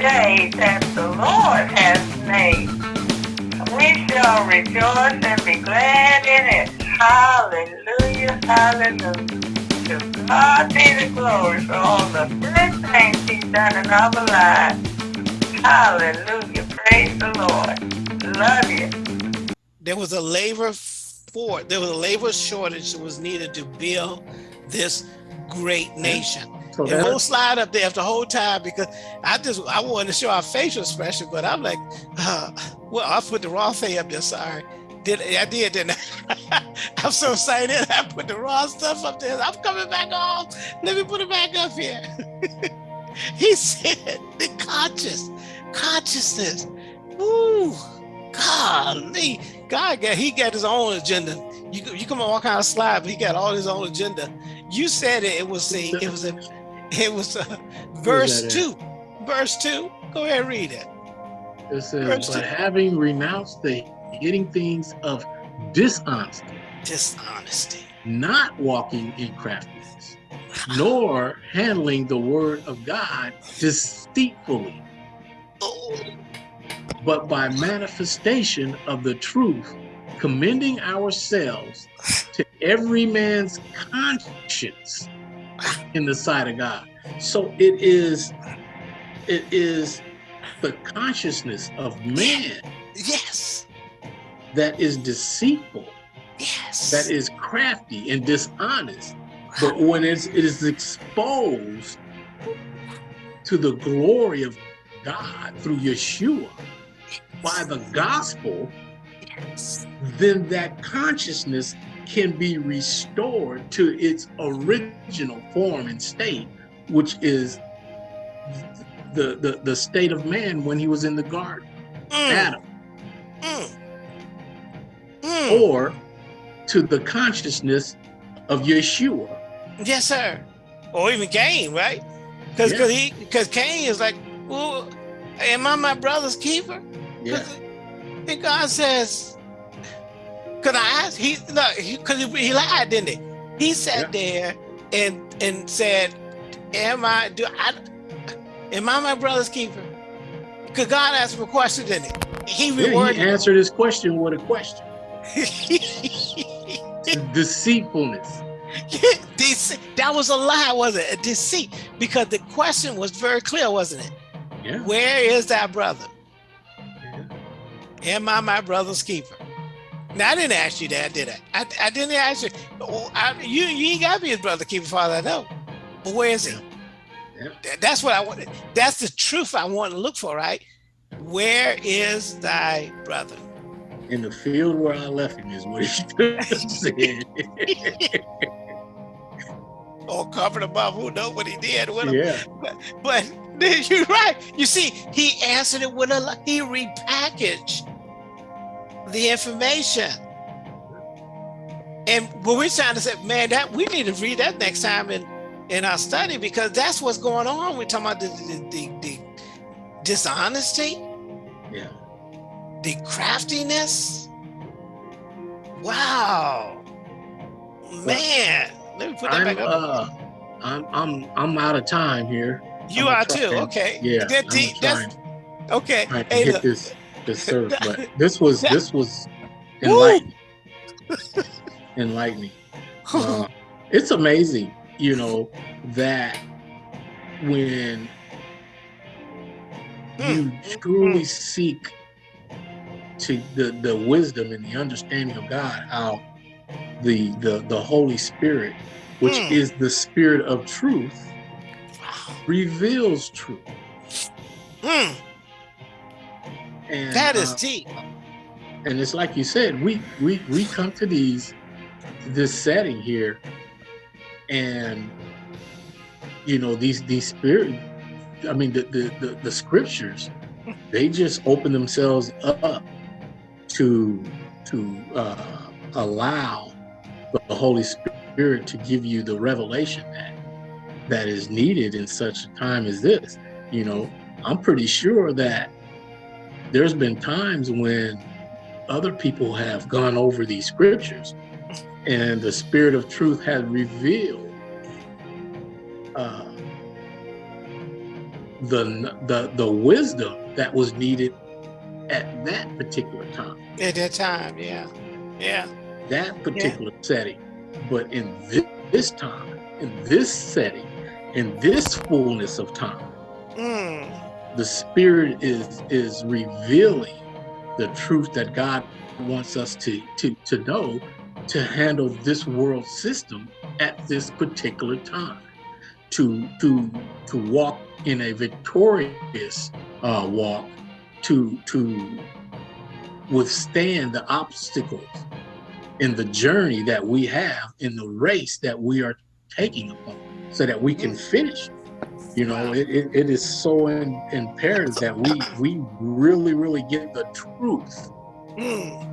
day that the Lord has made. We shall rejoice and be glad in it. Hallelujah, hallelujah. To God be the glory for all the good things he's done in our lives. Hallelujah, praise the Lord. Love you. There was a labor for, there was a labor shortage that was needed to build this great nation. So and we'll slide up there the whole time because I just I wanted to show our facial expression, but I'm like, uh, well, I put the wrong thing up there. Sorry, did I did didn't I? I'm so excited. I put the wrong stuff up there. I'm coming back home. Let me put it back up here. he said the conscious consciousness. Woo, golly, God got he got his own agenda. You you come on all kind of slide, but he got all his own agenda. You said it. It was a. It was a. It was a verse two. Verse two. Go ahead, read it. It says, but having renounced the hitting things of dishonesty, dishonesty, not walking in craftiness, nor handling the word of God deceitfully, oh. but by manifestation of the truth, commending ourselves to every man's conscience in the sight of God. So it is, it is the consciousness of man. Yes. That is deceitful. Yes. That is crafty and dishonest. But when it's, it is exposed to the glory of God through Yeshua by the gospel, yes. then that consciousness can be restored to its original form and state, which is the, the, the state of man when he was in the garden, mm. Adam. Mm. Mm. Or to the consciousness of Yeshua. Yes, sir. Or even Cain, right? Because yeah. he because Cain is like, well, am I my brother's keeper? Yeah. And God says, could I ask? He no, because he, he, lied, didn't he? He sat yeah. there and and said, "Am I? Do I? Am I my brother's keeper?" Because God asked him a question, didn't he? He rewarded. Yeah, he answered his question with a question. Deceitfulness. that was a lie, wasn't it? A deceit. Because the question was very clear, wasn't it? Yeah. Where is that brother? Yeah. Am I my brother's keeper? Now I didn't ask you that, did I? I, I didn't ask you. I, you you ain't got to be his brother keeper, father. I know, but where is he? Yeah. That's what I want. That's the truth I want to look for, right? Where is thy brother? In the field where I left him is what he said. or covered above, who know what he did. Yeah. But, but you're right. You see, he answered it with a he repackaged the information. And what we're trying to say, man, that we need to read that next time in, in our study because that's what's going on. We're talking about the, the, the, the dishonesty, yeah, the craftiness. Wow, man. Let me put that I'm, back up. Uh, I'm I'm I'm out of time here. You are too. Okay. Yeah. That, that's, okay. Hey, hit this this but this was this was enlightening. enlightening. Uh, it's amazing, you know, that when you truly seek to the the wisdom and the understanding of God, how the the the Holy Spirit, which mm. is the Spirit of truth, reveals truth. Mm. And, that is uh, deep. And it's like you said, we we we come to these this setting here, and you know these these spirit. I mean the the the, the scriptures, they just open themselves up to to uh, allow the Holy Spirit to give you the revelation that that is needed in such a time as this. You know, I'm pretty sure that there's been times when other people have gone over these scriptures and the spirit of truth has revealed uh, the the the wisdom that was needed at that particular time. At that time, yeah, yeah. That particular yeah. setting, but in this, this, time, in this setting, in this fullness of time, mm. The Spirit is is revealing the truth that God wants us to to to know to handle this world system at this particular time. To to to walk in a victorious uh, walk to to withstand the obstacles in the journey that we have in the race that we are taking upon so that we can finish you know it, it, it is so in, imperative that we we really really get the truth mm.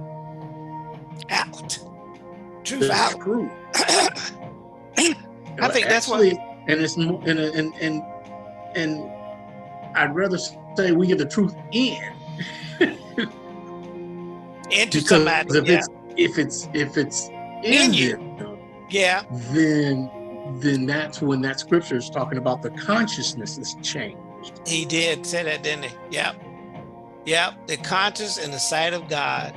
out truth out truth. i think that's what and it's and and and and I'd rather say we get the truth in. Into somebody, if yeah. it's if it's if it's in, In you. them, yeah, then then that's when that scripture is talking about the consciousness is changed. he did say that, didn't he? Yep, yep. The conscious in the sight of God.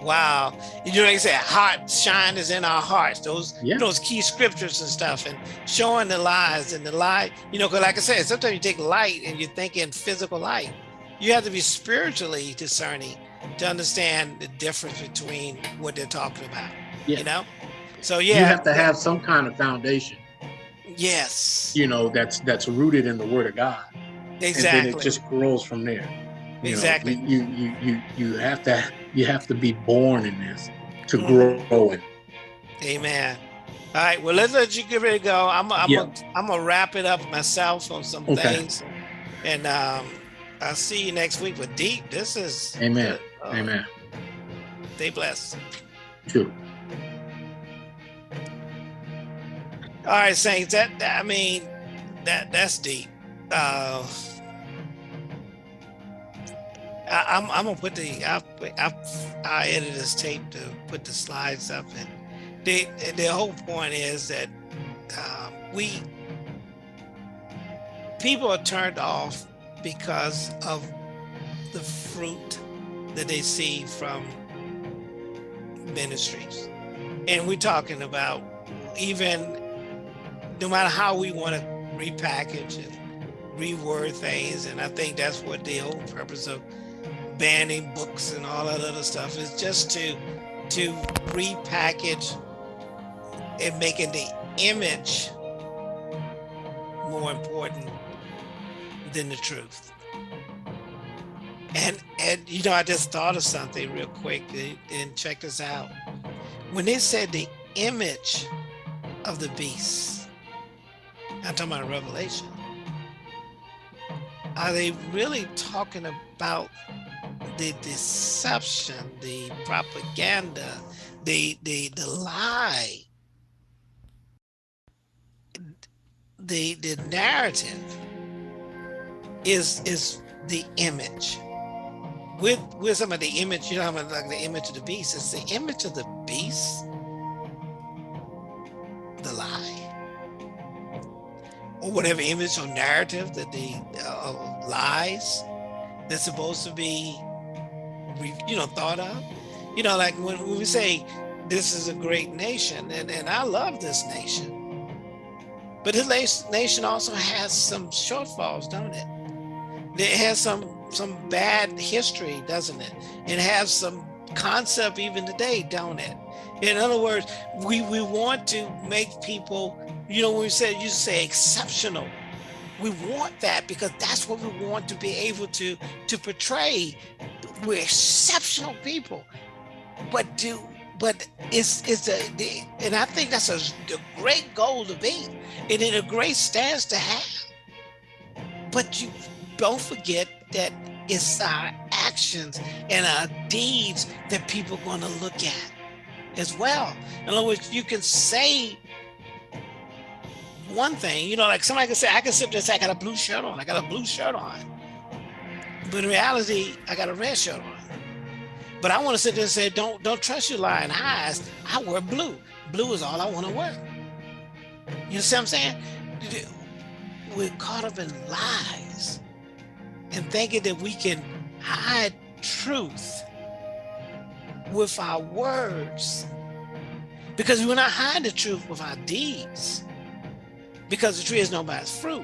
Wow, you know, like I said, heart shine is in our hearts. Those Yeah. those key scriptures and stuff, and showing the lies and the light. You know, because like I said, sometimes you take light and you think in physical light. You have to be spiritually discerning to understand the difference between what they're talking about. Yeah. You know, so yeah, You have to have some kind of foundation, yes, you know, that's that's rooted in the Word of God, Exactly. and then it just grows from there. You know, Exactly. you, you you you have to you have to be born in this to Mhm. grow in. Amen. All right. Well, let's let you get ready to go. I'm I'm Yeah. gonna, I'm gonna wrap it up myself on some Okay. things, and um, I'll see you next week with Deep. This is Amen. uh, Amen. Stay blessed. True. All right, Saints. That, that- I mean, that that's deep. Uh, I, I'm I'm gonna put the I I I this tape to put the slides up, and the the whole point is that um, we people are turned off because of the fruit that they see from ministries, and we're talking about even no matter how we want to repackage and reword things, and I think that's what the whole purpose of banning books and all that other stuff is just to to repackage and making the image more important than the truth. And and you know, I just thought of something real quick and- check this out. When they said the image of the beast, I'm talking about Revelation. Are they really talking about the deception, the propaganda, the the the lie, the the narrative is is the image. With with some of the image, you know, like the image of the beast. Is the image of the beast or whatever image or narrative that the uh, lies that's supposed to be you know thought of. You know like when, when we say this is a great nation and, and i love this nation. But this nation also has some shortfalls don't it? It has some some bad history doesn't it? It has some concept even today don't it? In other words we we want to make people you know, when we say you say exceptional, we want that because that's what we want to be able to to portray. We're exceptional people, but do but it's it's a the, and I think that's a, a great goal to be, and it a great stance to have. But you don't forget that it's our actions and our deeds that people are going to look at as well. In other words, you can say one thing, you know, like somebody can say, I can sit there and say, I got a blue shirt on, I got a blue shirt on. But in reality, I got a red shirt on. But I want to sit there and say, don't don't trust your lying eyes. I wear blue. Blue is all I want to wear. You see what I'm saying? We're caught up in lies. and thinking that we can hide truth with our words because we're not hiding the truth with our deeds because the tree is its fruit.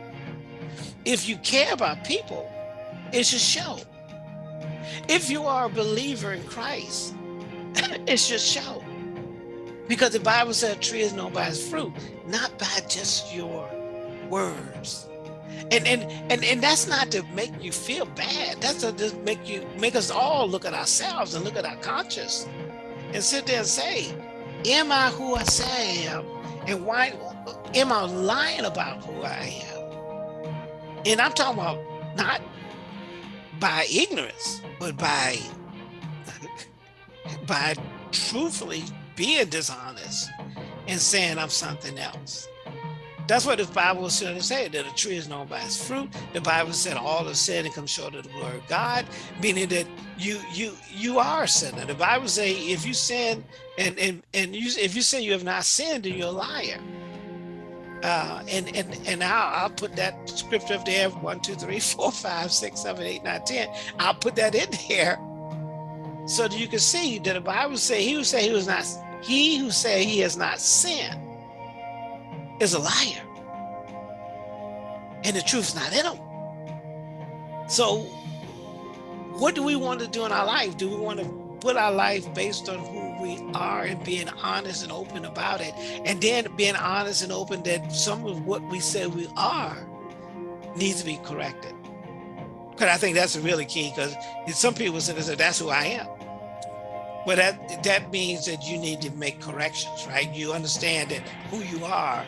If you care about people, it should show. If you are a believer in Christ, it should show. Because the Bible says a tree is known by its fruit, not by just your words. And and and and that's not to make you feel bad. That's to just make you make us all look at ourselves and look at our conscience and sit there and say, Am I who I say I am? And why am I lying about who I am? And I'm talking about not by ignorance, but by by truthfully being dishonest and saying I'm something else. That's what the Bible was trying to say, that a tree is known by its fruit. The Bible said all have sinned and come short of the glory of God, meaning that you you you are a sinner. The Bible say if you sin and and and you if you say you have not sinned, then you're a liar. Uh, and and and I'll, I'll put that scripture up there one two three four five six seven eight nine ten. I'll put that in there so that you can see that the Bible say he who say he was not he who say he has not sinned is a liar. And the truth's not in him. So what do we want to do in our life? Do we want to put our life based on who we are and being honest and open about it? And then being honest and open that some of what we say we are needs to be corrected. Because I think that's really key because some people say that's who I am. But that that means that you need to make corrections, right? You understand that who you are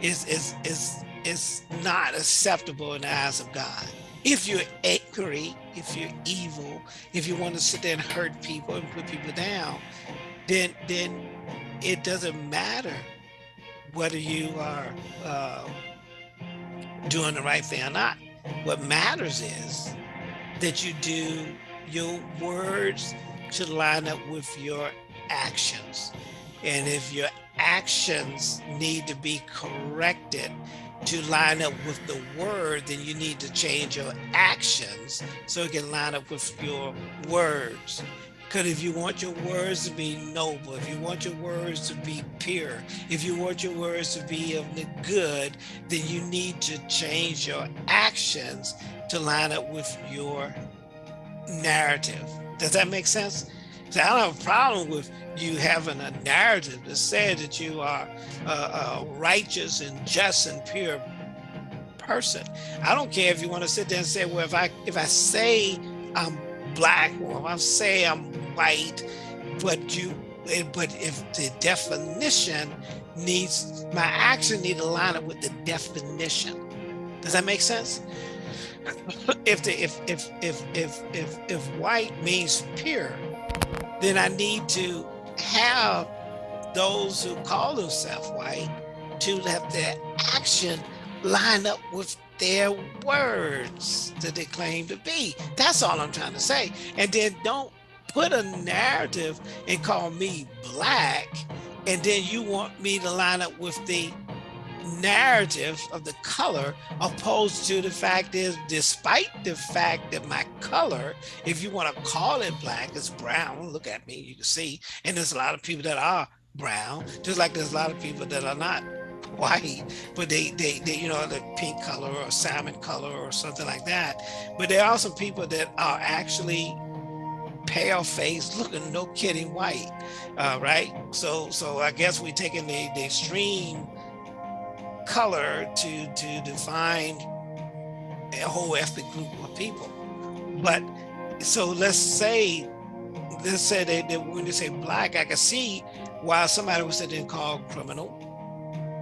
is is is is not acceptable in the eyes of God. If you're angry, if you're evil, if you want to sit there and hurt people and put people down, then then it doesn't matter whether you are uh, doing the right thing or not. What matters is that you do your words should line up with your actions. And if your actions need to be corrected to line up with the word, then you need to change your actions so it can line up with your words. Because if you want your words to be noble, if you want your words to be pure, if you want your words to be of the good, then you need to change your actions to line up with your narrative. Does that make sense? So I don't have a problem with you having a narrative that says that you are a, a righteous and just and pure person. I don't care if you want to sit there and say, well, if I if I say I'm black or if I say I'm white, but you eh, but if the definition needs my action need to line up with the definition. Does that make sense? if the if if if if if if white means pure, then I need to have those who call themselves white to let their action line up with their words that they claim to be. That's all I'm trying to say. And then don't put a narrative and call me black, and then you want me to line up with the narrative of the color opposed to the fact is despite the fact that my color if you want to call it black it's brown look at me you can see and there's a lot of people that are brown just like there's a lot of people that are not white but they they, they you know the pink color or salmon color or something like that. But there are some people that are actually pale face looking no kidding white uh, right? So so i guess we're taking the, the extreme color to, to define a whole ethnic group of people. But so let's say, let's say that, that when they say black, I can see why somebody would sit there and call criminal,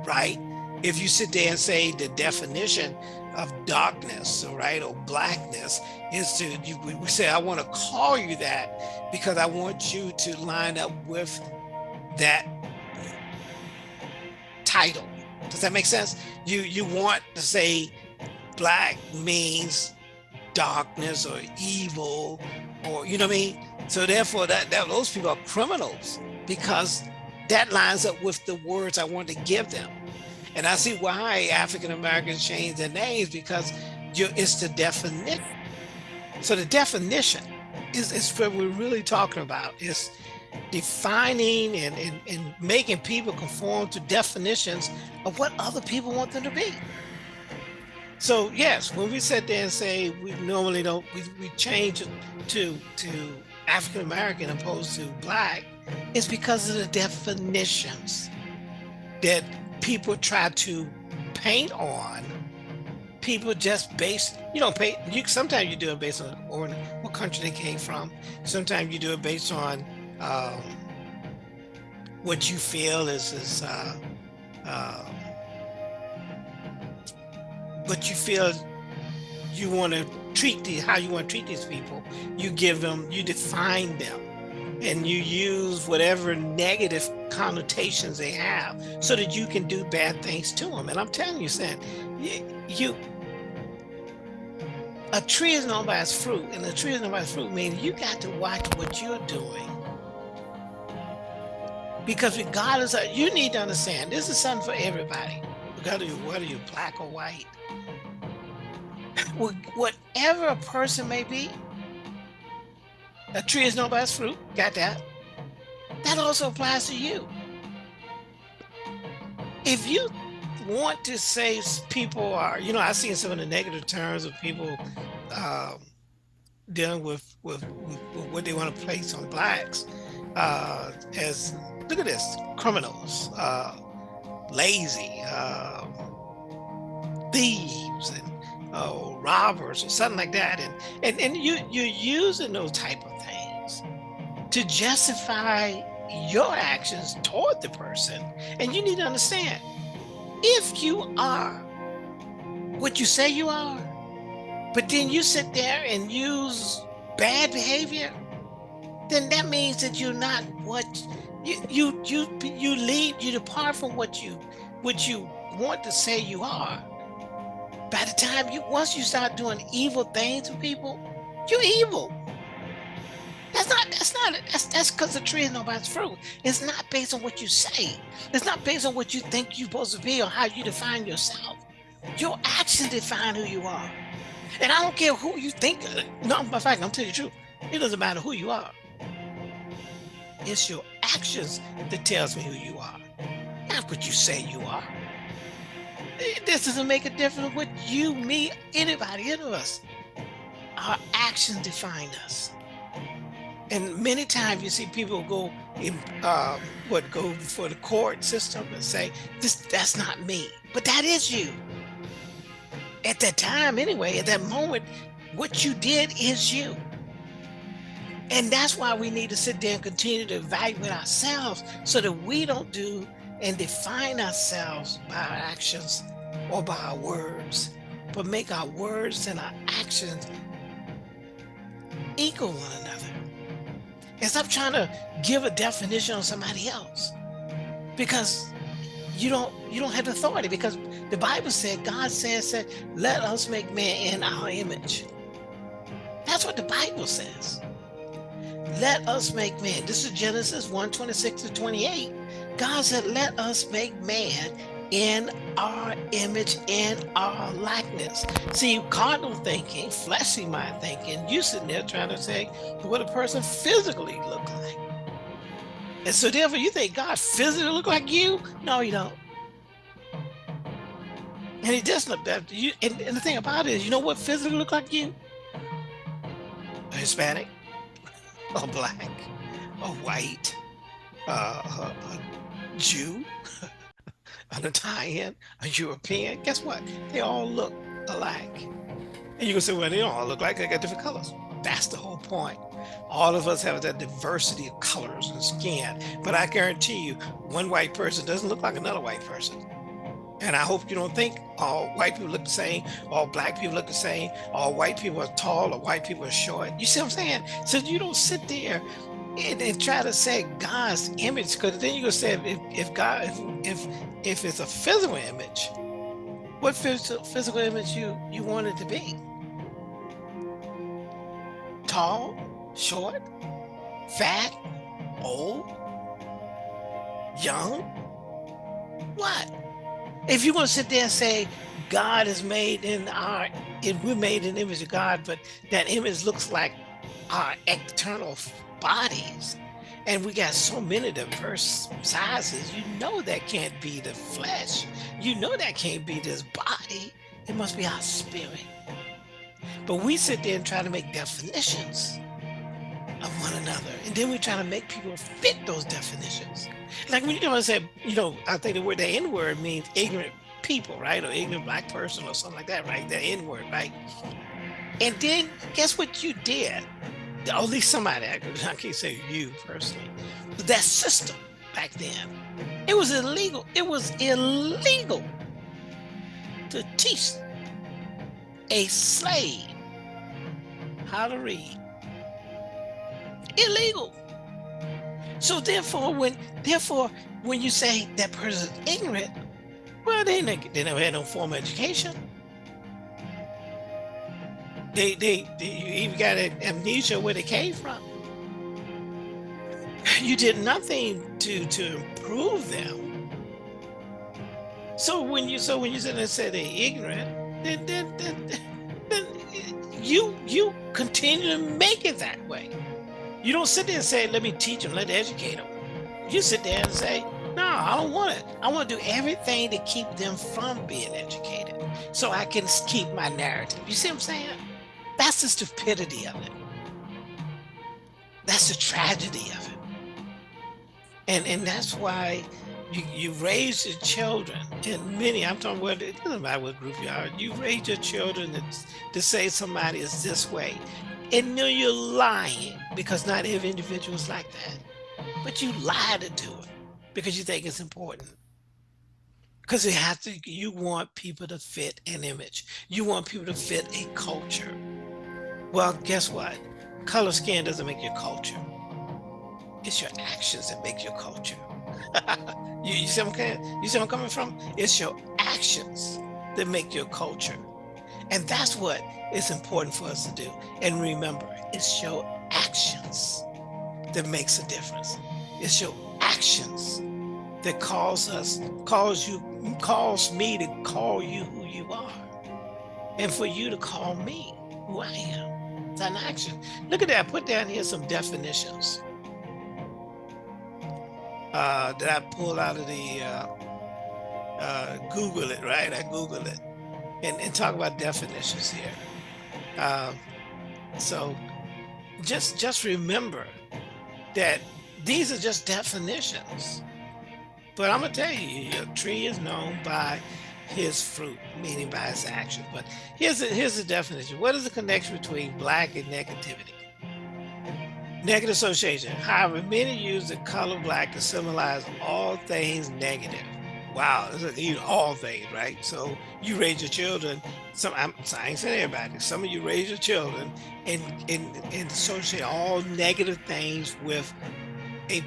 right? If you sit there and say the definition of darkness, right, or blackness is to, you, we say, I want to call you that because I want you to line up with that title does that make sense? You you want to say black means darkness or evil or you know what I mean? So therefore that, that those people are criminals because that lines up with the words I want to give them. And I see why African Americans change their names because you it's the definition. So the definition is, is what we're really talking about is defining and, and, and making people conform to definitions of what other people want them to be. So yes, when we sit there and say we normally don't, we, we change it to to African American opposed to black, it's because of the definitions that people try to paint on. People just based, you know, pay. You sometimes you do it based on or what country they came from. Sometimes you do it based on um, what you feel is is uh, uh, what you feel you want to treat the how you want to treat these people. You give them, you define them, and you use whatever negative connotations they have so that you can do bad things to them. And I'm telling you, Sam, you a tree is known by its fruit, and a tree is known by its fruit, meaning you got to watch what you're doing. Because regardless of, you need to understand, this is something for everybody. Regardless of whether you're black or white, whatever a person may be, a tree is its fruit. Got that? That also applies to you. If you want to say people are, you know, I've seen some of the negative terms of people um, dealing with, with, with, what they want to place on blacks uh, as, look at this, criminals, uh, lazy, uh, thieves, and uh, robbers or something like that. And, and, and you, you're using those type of things to justify your actions toward the person. And you need to understand, if you are what you say you are, but then you sit there and use bad behavior, then that means that you're not what you you you you lead you depart from what you what you want to say you are by the time you once you start doing evil things to people, you're evil. That's not that's not that's that's because the tree is nobody's fruit. It's not based on what you say. It's not based on what you think you're supposed to be or how you define yourself. Your actions define who you are. And I don't care who you think. No, in fact, I'm telling you the truth. It doesn't matter who you are. It's your actions that tells me who you are, not what you say you are. This doesn't make a difference with you, me, anybody, any of us. Our actions define us. And many times you see people go in um, what go before the court system and say, this that's not me. But that is you. At that time, anyway, at that moment, what you did is you. And that's why we need to sit there and continue to evaluate ourselves so that we don't do and define ourselves by our actions or by our words, but make our words and our actions equal one another. And stop trying to give a definition on somebody else because you don't you don't have authority because the Bible said God says that let us make man in our image. That's what the Bible says. Let us make man. This is Genesis 1 26 to 28. God said, Let us make man in our image, in our likeness. See, carnal thinking, fleshy mind thinking, you sitting there trying to say what a person physically look like. And so therefore you think God physically look like you? No, you don't. And he doesn't look better. You, and, and the thing about it is, you know what physically look like you? A Hispanic, a black, a white, uh, a, Jew, an Italian, a European. Guess what? They all look alike. And you can say, well, they all look like they got different colors. That's the whole point. All of us have that diversity of colors and skin. But I guarantee you, one white person doesn't look like another white person. And I hope you don't think all white people look the same, all black people look the same, all white people are tall or white people are short. You see what I'm saying? So you don't sit there and, and try to say God's image, because then you're gonna say if, if God, if, if if it's a physical image, what physical physical image you you want it to be? Tall, short, fat, old, young? What? If you want to sit there and say God is made in our, if we're made in the image of God, but that image looks like our external bodies, and we got so many diverse sizes, you know that can't be the flesh. You know that can't be this body. It must be our spirit. But we sit there and try to make definitions of one another. And then we try to make people fit those definitions. Like when you come and say, you know, I think the word the N-word means ignorant people, right? Or ignorant black person or something like that, right? The N-word, right? And then guess what you did? At least somebody, I can't say you personally, but that system back then, it was illegal. It was illegal to teach a slave how to read. Illegal. So therefore, when therefore when you say that person is ignorant, well, they, they never had no formal education. They, they, they you even got an amnesia where they came from. You did nothing to to improve them. So when you so when you said and said they're ignorant, then, then, then, then you you continue to make it that way. You don't sit there and say, let me teach them, let me educate them. You sit there and say, no, I don't want it. I want to do everything to keep them from being educated so I can keep my narrative. You see what I'm saying? That's the stupidity of it. That's the tragedy of it. And and that's why you, you raise your children, and many, I'm talking about, it doesn't matter what group you are, you raise your children to, to say somebody is this way. And know you're lying because not every individual is like that. But you lie to do it because you think it's important. Because you have to, you want people to fit an image. You want people to fit a culture. Well, guess what? Color skin doesn't make your culture. It's your actions that make your culture. you, you, see you see where I'm coming from? It's your actions that make your culture. And that's what is important for us to do. And remember, it's your actions that makes a difference. It's your actions that calls us, calls you, calls me to call you who you are. And for you to call me who I am. It's an action. Look at that. Put down here some definitions uh, that I pulled out of the uh, uh, Google it, right? I Google it and, and talk about definitions here. Um, so just just remember that these are just definitions. But I'm gonna tell you, your tree is known by his fruit, meaning by his action. But here's a, here's the definition. What is the connection between black and negativity? Negative association. However, many use the color black to symbolize all things negative. Wow, you all things, right? So you raise your children. Some I'm, saying saying everybody. Some of you raise your children and and and associate all negative things with a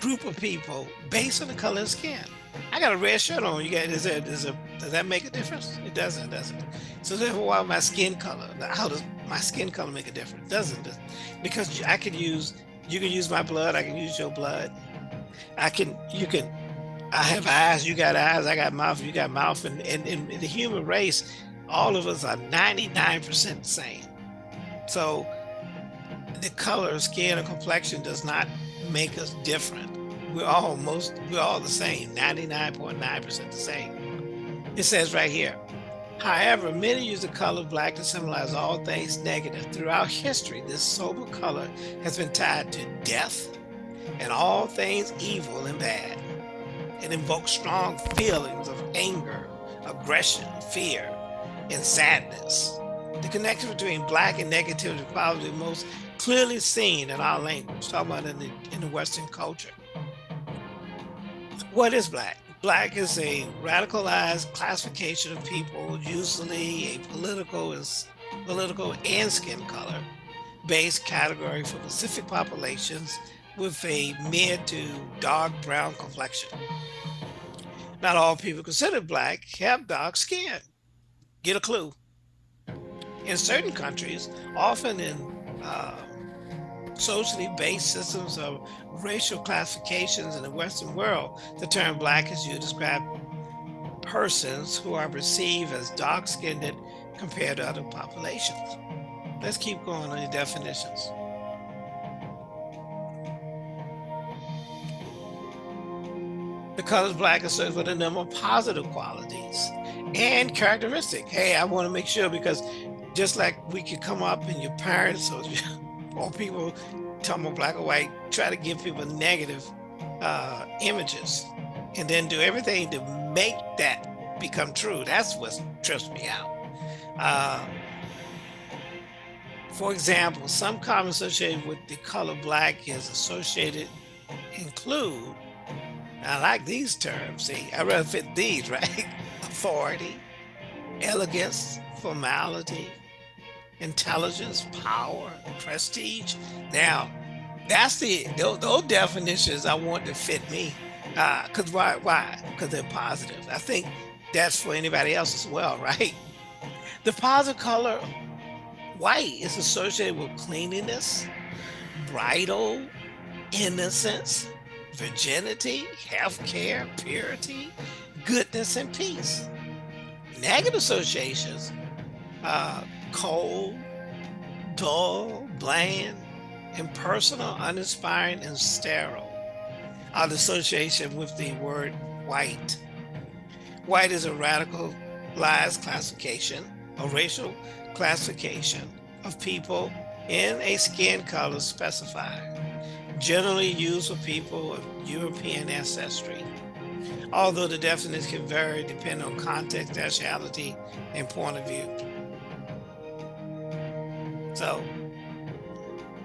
group of people based on the color of skin. I got a red shirt on. You got is is a does that make a difference? It doesn't, does it? So therefore, why my skin color? How does my skin color make a difference? Doesn't it? Because I can use you can use my blood. I can use your blood. I can you can. I have eyes. You got eyes. I got mouth. You got mouth. And in the human race, all of us are 99% the same. So the color of skin or complexion does not make us different we're all most we're all the same 99.9 percent the same it says right here however many use the color black to symbolize all things negative throughout history this sober color has been tied to death and all things evil and bad it invokes strong feelings of anger aggression fear and sadness the connection between black and negativity is probably most clearly seen in our language talking about in the in the western culture what is black? Black is a radicalized classification of people, usually a political is political and skin color based category for specific populations with a mid to dark brown complexion. Not all people considered black have dark skin. Get a clue. In certain countries, often in uh, socially based systems of racial classifications in the Western world, the term black is used to describe persons who are perceived as dark-skinned compared to other populations. Let's keep going on the definitions. The color black associated with a number of positive qualities and characteristic. Hey, I want to make sure because just like we could come up and your parents or, or people talking about black or white, try to give people negative uh, images and then do everything to make that become true. That's what trips me out. Uh, for example, some comments associated with the color black is associated include, I like these terms, see, I rather fit these, right? Authority, elegance, formality, intelligence, power, prestige. Now, that's the those, those definitions I want to fit me. Uh, cause why? Why? Because they're positive. I think that's for anybody else as well, right? The positive color white is associated with cleanliness, bridal, innocence, virginity, health care, purity, goodness, and peace. Negative associations, uh, cold, dull, bland, impersonal, uninspiring, and sterile are the association with the word white. White is a radicalized classification, a racial classification of people in a skin color specified, generally used for people of European ancestry. Although the definition can vary depending on context, nationality, and point of view. So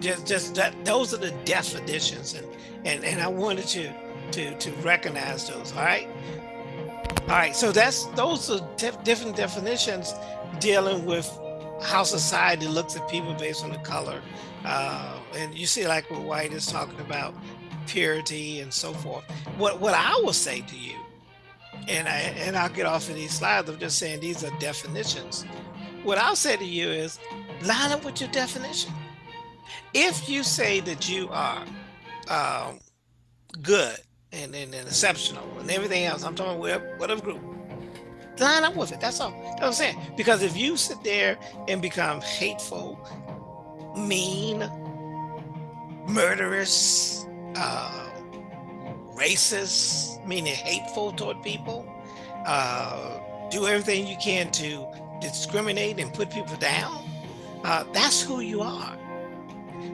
just just that those are the definitions and and and I wanted to to to recognize those all right all right so that's those are different definitions dealing with how society looks at people based on the color uh, and you see like what white is talking about purity and so forth what what I will say to you and I and I'll get off of these slides I'm just saying these are definitions what I'll say to you is line up with your definition if you say that you are um, good and, and, and, exceptional and everything else, I'm talking whatever, whatever group, line up with it. That's all. That's what I'm saying. Because if you sit there and become hateful, mean, murderous, uh, racist, meaning hateful toward people, uh, do everything you can to discriminate and put people down, uh, that's who you are.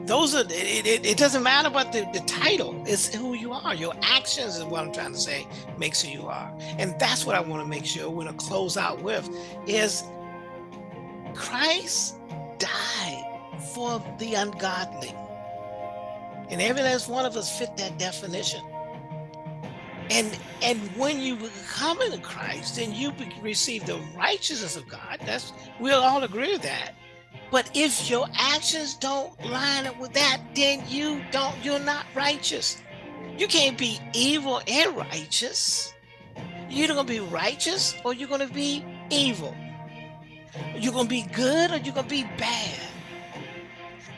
Those are it, it, it, doesn't matter about the, the title it's who you are. Your actions is what i'm trying to say makes who you are. And that's what i want to make sure we're going to close out with is christ died for the ungodly and every last one of us fit that definition and and when you come into christ then you receive the righteousness of god that's we'll all agree with that but if your actions don't line up with that, then you don't, you're not righteous. You can't be evil and righteous. You're gonna be righteous or you're gonna be evil. You're gonna be good or you're gonna be bad.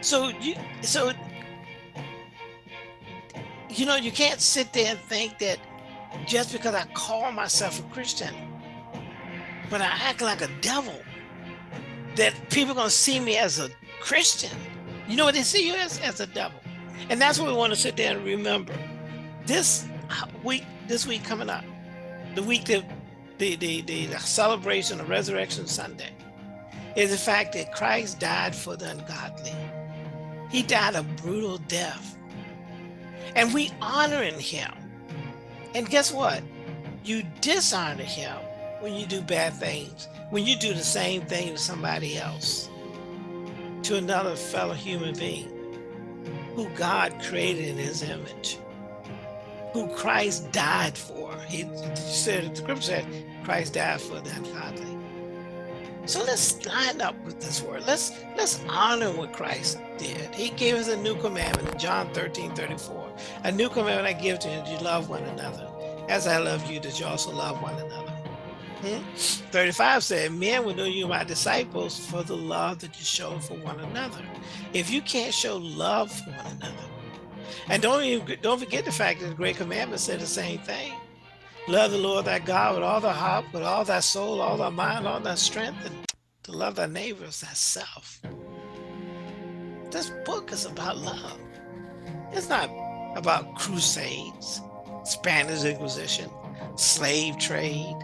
So you so you know you can't sit there and think that just because I call myself a Christian, but I act like a devil that people are going to see me as a Christian. You know what they see you as? As a devil. And that's what we want to sit there and remember. This uh, week, this week coming up, the week that the, the, the, the celebration of Resurrection Sunday, is the fact that Christ died for the ungodly. He died a brutal death. And we honoring him. And guess what? You dishonor him when you do bad things when you do the same thing to somebody else, to another fellow human being who God created in his image, who Christ died for. He said, the scripture said, Christ died for the ungodly. So let's line up with this word. Let's let's honor what Christ did. He gave us a new commandment in John 13, 34. A new commandment I give to you, that you love one another. As I love you, that you also love one another. Hmm? 35 said, men will know you my disciples for the love that you show for one another. If you can't show love for one another, and don't even, don't forget the fact that the great commandment said the same thing. Love the Lord thy God with all thy heart, with all thy soul, all thy mind, all thy strength, and to love thy neighbor as thyself. This book is about love. It's not about crusades, Spanish Inquisition, slave trade,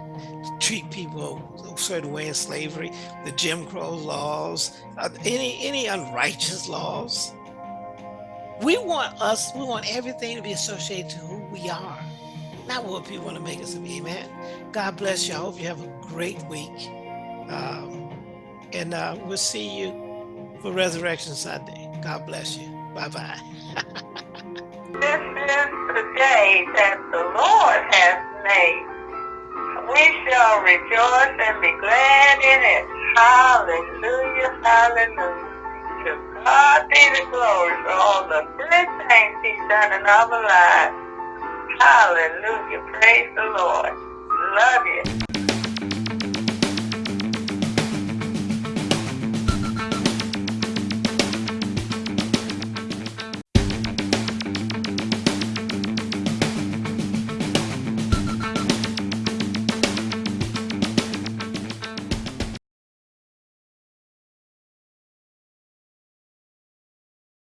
treat people a certain way in slavery, the Jim Crow laws, uh, any any unrighteous laws. We want us, we want everything to be associated to who we are, not what people want to make us be. Amen. God bless you. I hope you have a great week. Um, and uh, we'll see you for Resurrection Sunday. God bless you. Bye bye. This is the day that the Lord has made. We shall rejoice and be glad in it. Hallelujah, hallelujah. To God be the glory for all the good things he's done in our lives. Hallelujah, praise the Lord. Love you.